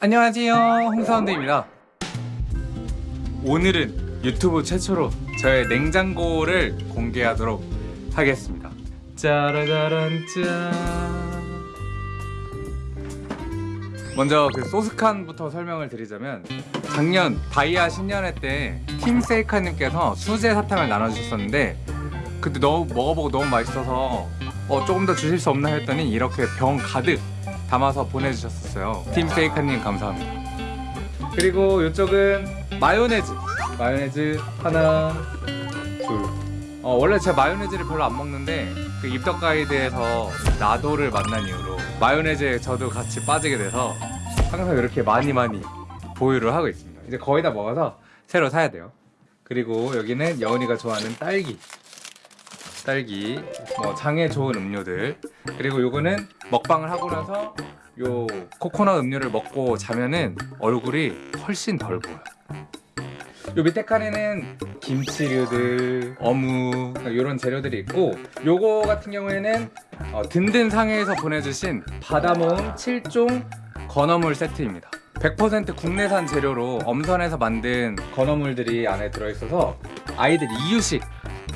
안녕하세요. 홍사운드입니다. 오늘은 유튜브 최초로 저의 냉장고를 공개하도록 하겠습니다. 짜라짜란 짠 먼저 그 소스칸부터 설명을 드리자면 작년 다이아 신년회 때 팀세이카님께서 수제 사탕을 나눠주셨었는데 그때 너무 먹어보고 너무 맛있어서 어, 조금 더 주실 수 없나 했더니 이렇게 병 가득 담아서 보내주셨었어요. 팀세이카님 감사합니다. 그리고 이쪽은 마요네즈. 마요네즈 하나 둘. 어, 원래 제가 마요네즈를 별로 안 먹는데 그 입덕 가이드에서 나도를 만난 이후로 마요네즈에 저도 같이 빠지게 돼서 항상 이렇게 많이 많이 보유를 하고 있습니다. 이제 거의 다 먹어서 새로 사야 돼요. 그리고 여기는 여운이가 좋아하는 딸기 딸기 뭐 장에 좋은 음료들. 그리고 요거는 먹방을 하고 나서 요 코코넛 음료를 먹고 자면은 얼굴이 훨씬 덜 보여요 요 밑에 칸에는 김치류들, 어묵 이런 재료들이 있고 요거 같은 경우에는 어, 든든 상해에서 보내주신 바다모음 7종 건어물 세트입니다. 100% 국내산 재료로 엄선해서 만든 건어물들이 안에 들어있어서 아이들 이유식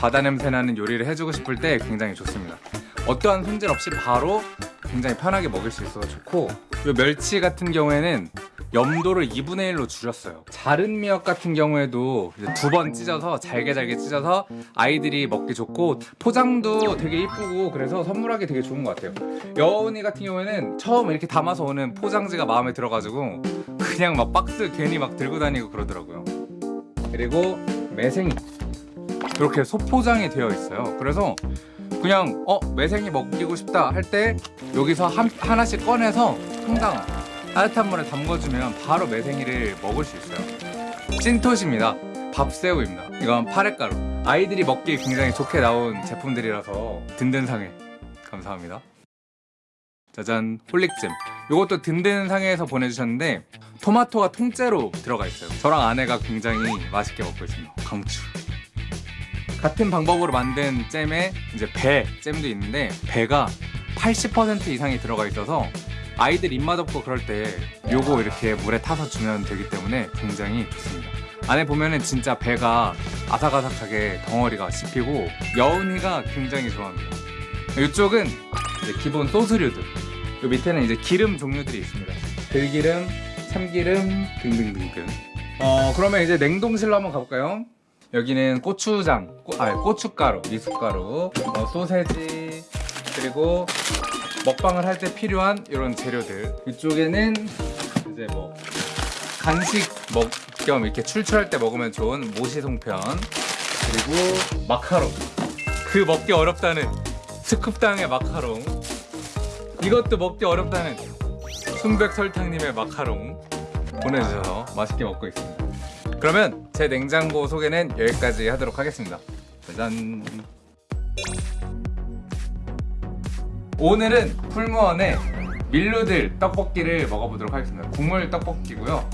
바다 냄새 나는 요리를 해주고 싶을 때 굉장히 좋습니다. 어떠한 손질 없이 바로 굉장히 편하게 먹을 수 있어서 좋고 요 멸치 같은 경우에는 염도를 2분의 1로 줄였어요. 자른 미역 같은 경우에도 두 번 찢어서 잘게 잘게 찢어서 아이들이 먹기 좋고 포장도 되게 이쁘고 그래서 선물하기 되게 좋은 것 같아요. 여운이 같은 경우에는 처음 이렇게 담아서 오는 포장지가 마음에 들어가지고 그냥 막 박스 괜히 막 들고 다니고 그러더라고요. 그리고 매생이 이렇게 소포장이 되어 있어요. 그래서 그냥 어 매생이 먹이고 싶다 할 때 여기서 한, 하나씩 꺼내서 항상 따뜻한 물에 담궈주면 바로 매생이를 먹을 수 있어요. 찐토시입니다. 밥새우입니다. 이건 파랫가루. 아이들이 먹기 굉장히 좋게 나온 제품들이라서 든든상해. 감사합니다. 짜잔. 홀릭잼. 이것도 든든상해에서 보내주셨는데 토마토가 통째로 들어가 있어요. 저랑 아내가 굉장히 맛있게 먹고 있습니다. 강추 같은 방법으로 만든 잼에 이제 배 잼도 있는데 배가 80% 이상이 들어가 있어서 아이들 입맛 없고 그럴 때 요거 이렇게 물에 타서 주면 되기 때문에 굉장히 좋습니다. 안에 보면은 진짜 배가 아삭아삭하게 덩어리가 씹히고 여운이가 굉장히 좋아합니다. 이쪽은 기본 소스류들. 요 밑에는 이제 기름 종류들이 있습니다. 들기름, 참기름 등등등등. 어 그러면 이제 냉동실로 한번 가볼까요? 여기는 고추장, 꼬, 아 고춧가루, 미숫가루, 어, 소세지 그리고 먹방을 할 때 필요한 이런 재료들. 이쪽에는 이제 뭐 간식 먹 겸 이렇게 출출할 때 먹으면 좋은 모시송편 그리고 마카롱. 그 먹기 어렵다는 스쿱당의 마카롱. 이것도 먹기 어렵다는 순백 설탕님의 마카롱 보내주셔서 맛있게 먹고 있습니다 그러면 제 냉장고 소개는 여기까지 하도록 하겠습니다. 짜잔. 오늘은 풀무원의 밀루들 떡볶이를 먹어보도록 하겠습니다. 국물 떡볶이고요.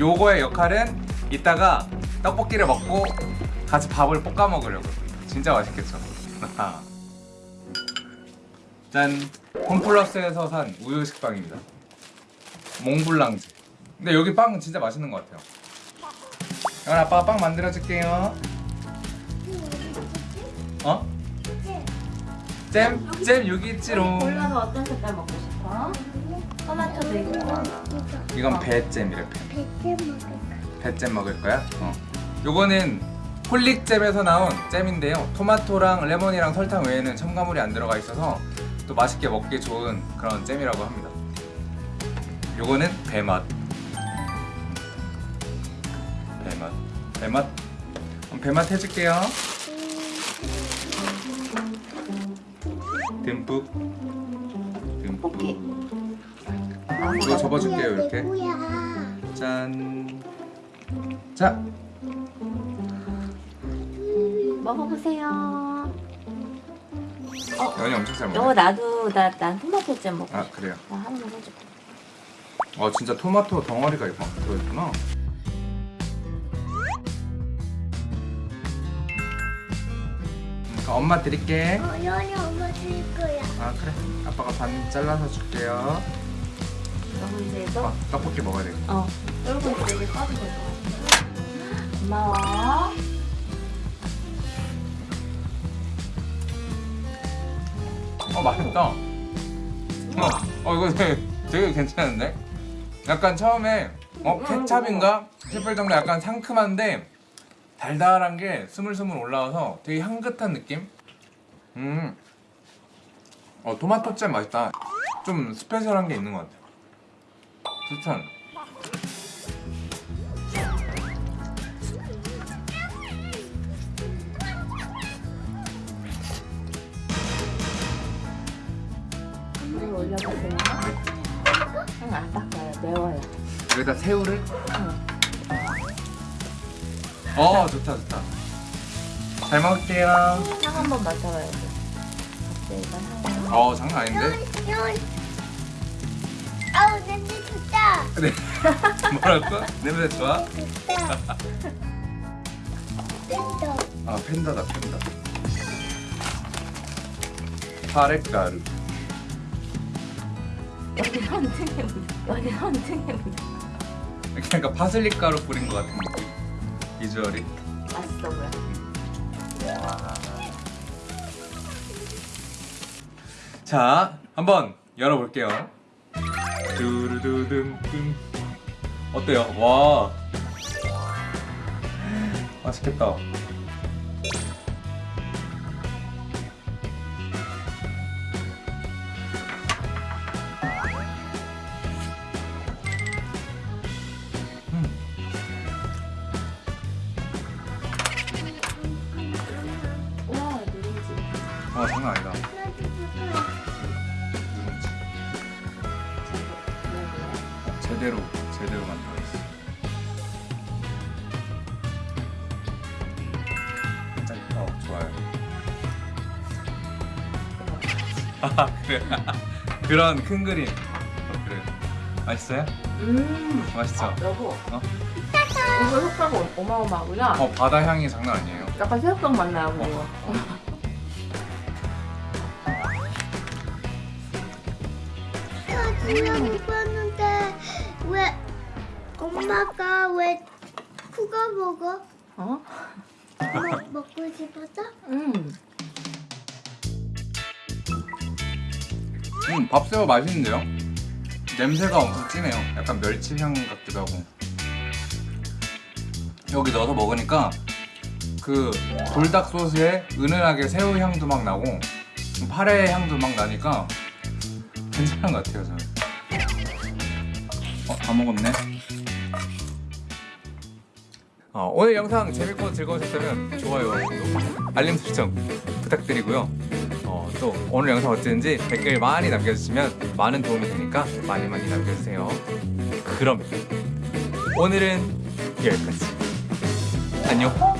요거의 역할은 이따가 떡볶이를 먹고 같이 밥을 볶아 먹으려고 진짜 맛있겠죠? 짠. 홈플러스에서 산 우유 식빵입니다. 몽블랑즈 근데 여기 빵은 진짜 맛있는 것 같아요 이건 아빠가 빵 만들어 줄게요 어? 잼? 잼 여기 있지롱 골라서 어떤 색깔 먹고 싶어? 토마토도 있고 이건 배잼이래 배. 백점 먹을까? 배잼 먹을 거야? 어. 요거는 홀릭잼에서 나온 잼인데요 토마토랑 레몬이랑 설탕 외에는 첨가물이 안 들어가 있어서 또 맛있게 먹기 좋은 그런 잼이라고 합니다 요거는 배맛 배맛 배맛 배맛 해줄게요 듬뿍 듬뿍 오케이. 이거 접어줄게요 이렇게 누구야? 짠. 자, 먹어보세요 연이 엄청 잘 이거 먹네. 나도 나, 난 토마토 잼 먹고 아 그래요. 나 하나만 해줄게 어 진짜 토마토 덩어리가 이거 들어있구나. 그러니까 엄마 드릴게. 어, 연이 엄마 줄 거야. 아 그래. 아빠가 반 잘라서 줄게요. 너무 이제 또 아, 떡볶이 먹어야 돼. 어. 여러분 되게 빠지고 있어. 고마워. 어 맛있다. 어, 어 이거 되게, 되게 괜찮은데? 약간 처음에 어 케찹인가 싶을 정도 약간 상큼한데 달달한 게 스물스물 올라와서 되게 향긋한 느낌? 음. 어 토마토 잼 맛있다. 좀 스페셜한 게 있는 것 같아. 추천. 물 올려보세요. 응, 안 닦아요. 매워요. 여기다 새우를? 응. 어 좋다 좋다. 잘 먹을게요. 향 한번. 갑자기가 향. 어 장난 아닌데? 아우 냄새 좋다. 네. 뭐라고? 냄새 좋아? 좋다. 아 팬다다 팬다 파랫가루 어디 헌팅해 보자. 어디 헌팅해 보자. 그러니까 파슬리 가루 뿌린 것 같은 느낌 비주얼이. 맛있어 보여. 자 한번 열어볼게요. 두루두둠 어때요? 와. 맛있겠다 와 장난 아니다 누룽지 어, 제대로 제대로 만들어졌어 짠. 어 좋아요 아 그래 그런 큰 그림 어, 그래 맛있어요? 음. 맛있죠? 여보. 어? 이거 효과가 어마어마하구나. 어 바다 향이 장난 아니에요 약간 새우깡 맛 나고. 그냥 입었는데 왜 엄마가 왜 그거 먹어? 어? 먹, 먹고 싶었어? 음. 음 밥새우 맛있는데요? 냄새가 엄청 진해요 약간 멸치향 같기도 하고 여기 넣어서 먹으니까 그 돌닭 소스에 은은하게 새우 향도 막 나고 파래 향도 막 나니까 괜찮은 것 같아요 저는 어? 다 먹었네. 어, 오늘 영상 재밌고 즐거우셨다면 좋아요, 구독, 알림 설정 부탁드리고요. 어, 또 오늘 영상 어땠는지 댓글 많이 남겨주시면 많은 도움이 되니까 많이 많이 남겨주세요. 그럼 오늘은 여기까지. 안녕